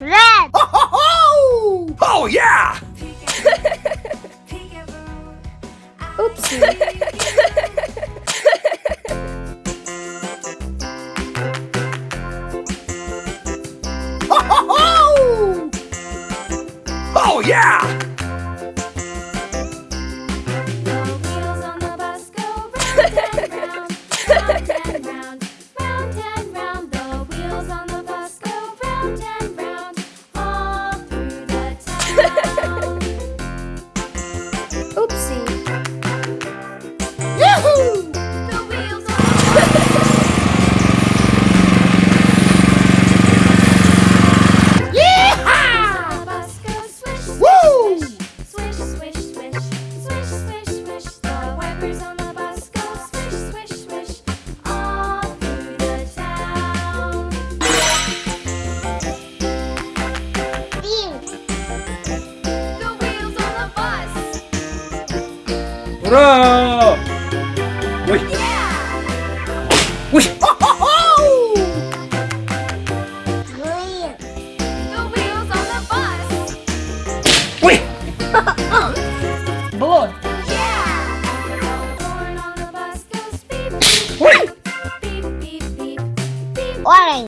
Red! Ho, ho, ho! Oh, yeah! Oops. Oh, oh, yeah! Hurra! Ui! Ui! Oh, oh, oh! The wheels on the bus! Ui! Blood! Ui! Orange!